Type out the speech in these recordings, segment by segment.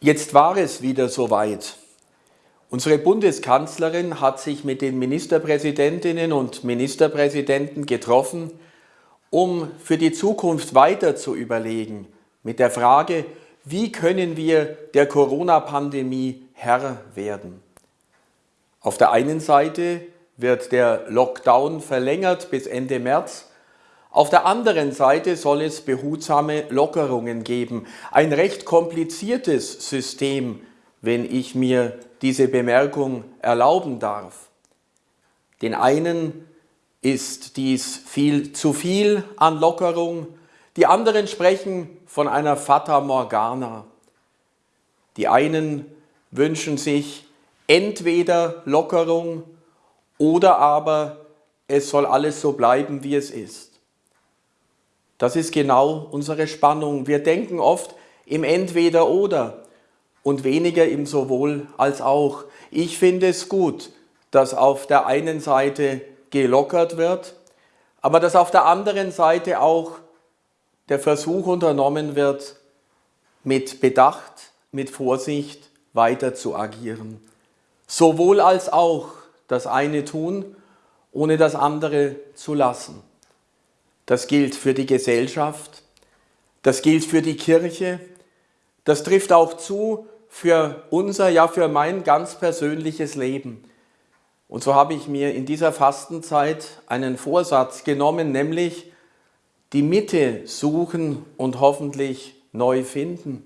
Jetzt war es wieder soweit. Unsere Bundeskanzlerin hat sich mit den Ministerpräsidentinnen und Ministerpräsidenten getroffen, um für die Zukunft weiter zu überlegen, mit der Frage, wie können wir der Corona-Pandemie Herr werden. Auf der einen Seite wird der Lockdown verlängert bis Ende März, auf der anderen Seite soll es behutsame Lockerungen geben. Ein recht kompliziertes System, wenn ich mir diese Bemerkung erlauben darf. Den einen ist dies viel zu viel an Lockerung, die anderen sprechen von einer Fata Morgana. Die einen wünschen sich entweder Lockerung oder aber es soll alles so bleiben, wie es ist. Das ist genau unsere Spannung. Wir denken oft im Entweder-Oder und weniger im Sowohl als auch. Ich finde es gut, dass auf der einen Seite gelockert wird, aber dass auf der anderen Seite auch der Versuch unternommen wird, mit Bedacht, mit Vorsicht weiter zu agieren. Sowohl als auch das eine tun, ohne das andere zu lassen. Das gilt für die Gesellschaft, das gilt für die Kirche, das trifft auch zu für unser, ja für mein ganz persönliches Leben. Und so habe ich mir in dieser Fastenzeit einen Vorsatz genommen, nämlich die Mitte suchen und hoffentlich neu finden.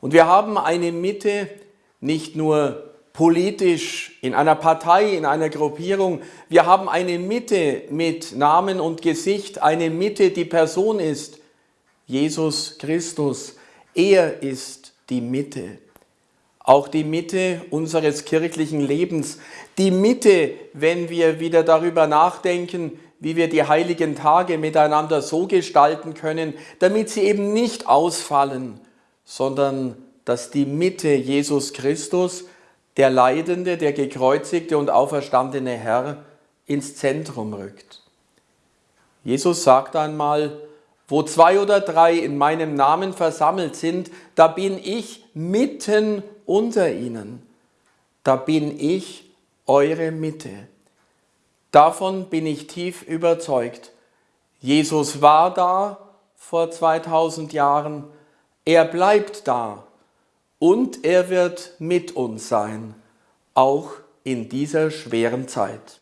Und wir haben eine Mitte nicht nur politisch, in einer Partei, in einer Gruppierung. Wir haben eine Mitte mit Namen und Gesicht, eine Mitte, die Person ist, Jesus Christus. Er ist die Mitte. Auch die Mitte unseres kirchlichen Lebens. Die Mitte, wenn wir wieder darüber nachdenken, wie wir die heiligen Tage miteinander so gestalten können, damit sie eben nicht ausfallen, sondern dass die Mitte Jesus Christus der leidende, der gekreuzigte und auferstandene Herr ins Zentrum rückt. Jesus sagt einmal, wo zwei oder drei in meinem Namen versammelt sind, da bin ich mitten unter ihnen. Da bin ich eure Mitte. Davon bin ich tief überzeugt. Jesus war da vor 2000 Jahren, er bleibt da und er wird mit uns sein, auch in dieser schweren Zeit.